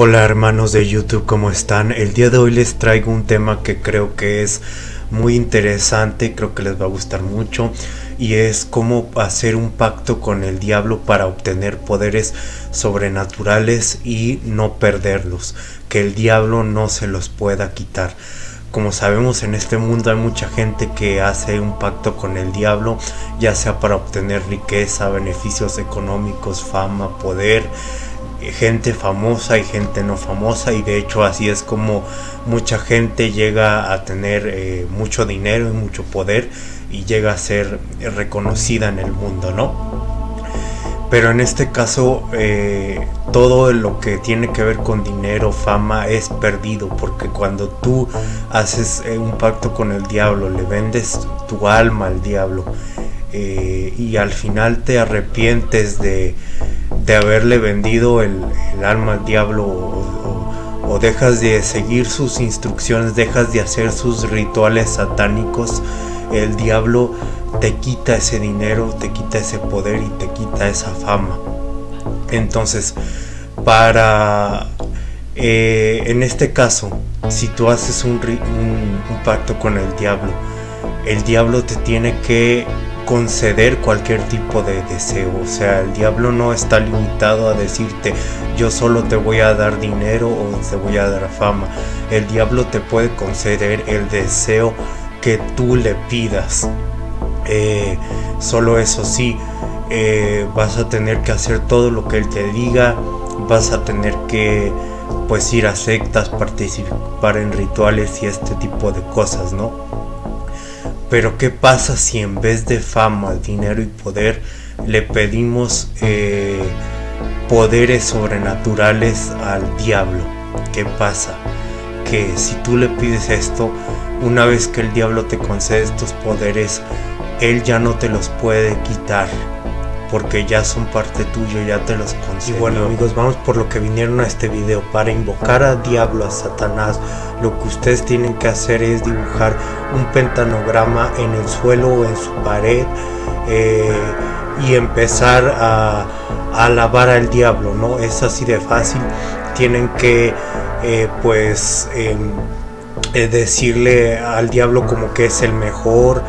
Hola hermanos de YouTube, ¿cómo están? El día de hoy les traigo un tema que creo que es muy interesante, creo que les va a gustar mucho y es cómo hacer un pacto con el diablo para obtener poderes sobrenaturales y no perderlos, que el diablo no se los pueda quitar. Como sabemos en este mundo hay mucha gente que hace un pacto con el diablo, ya sea para obtener riqueza, beneficios económicos, fama, poder, gente famosa y gente no famosa y de hecho así es como mucha gente llega a tener eh, mucho dinero y mucho poder y llega a ser reconocida en el mundo, ¿no? Pero en este caso eh, todo lo que tiene que ver con dinero, fama es perdido porque cuando tú haces eh, un pacto con el diablo, le vendes tu alma al diablo y al final te arrepientes de, de haberle vendido el, alma al diablo o, dejas de seguir sus instrucciones, dejas de hacer sus rituales satánicos, el diablo te quita ese dinero, te quita ese poder y te quita esa fama. Entonces, para, eh, en este caso, si tú haces un pacto con el diablo, el diablo te tiene que conceder cualquier tipo de deseo. O sea, el diablo no está limitado a decirte yo solo te voy a dar dinero o te voy a dar fama. El diablo te puede conceder el deseo que tú le pidas. Eh, solo eso sí, eh, vas a tener que hacer todo lo que él te diga. Vas a tener que pues ir a sectas, participar en rituales y este tipo de cosas, ¿no? Pero ¿qué pasa si en vez de fama, dinero y poder le pedimos eh, poderes sobrenaturales al diablo? ¿Qué pasa? Que si tú le pides esto, una vez que el diablo te concede estos poderes, él ya no te los puede quitar porque ya son parte tuyo, ya te los consigo. Y bueno amigos, vamos por lo que vinieron a este video. Para invocar a diablo, a Satanás, lo que ustedes tienen que hacer es dibujar un pentanograma en el suelo o en su pared eh, y empezar a, alabar al diablo, ¿no? Es así de fácil. Tienen que eh, pues em, eh, decirle al diablo como que es el mejor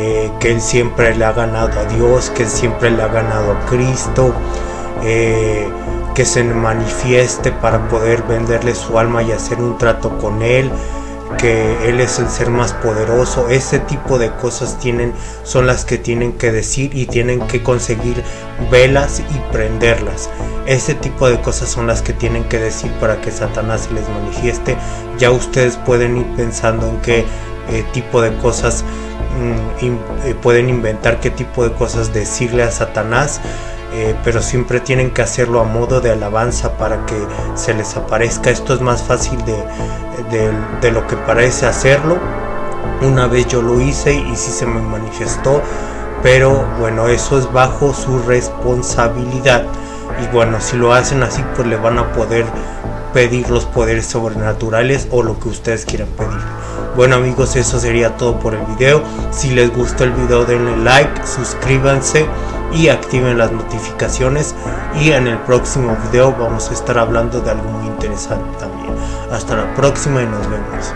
eh, que él siempre le ha ganado a Dios, que él siempre le ha ganado a Cristo, eh, que se manifieste para poder venderle su alma y hacer un trato con él, que él es el ser más poderoso. Ese tipo de cosas tienen, son las que tienen que decir y tienen que conseguir velas y prenderlas. Ese tipo de cosas son las que tienen que decir para que Satanás se les manifieste. Ya ustedes pueden ir pensando en qué eh, tipo de cosas Mm, eh, pueden inventar qué tipo de cosas decirle a Satanás, eh, pero siempre tienen que hacerlo a modo de alabanza para que se les aparezca. Esto es más fácil de, de, lo que parece hacerlo. Una vez yo lo hice y sí se me manifestó, pero bueno, eso es bajo su responsabilidad. Y bueno, si lo hacen así, pues le van a poder pedir los poderes sobrenaturales o lo que ustedes quieran pedir. Bueno amigos, eso sería todo por el video. Si les gustó el video denle like, suscríbanse y activen las notificaciones. Y en el próximo video vamos a estar hablando de algo muy interesante también. Hasta la próxima y nos vemos.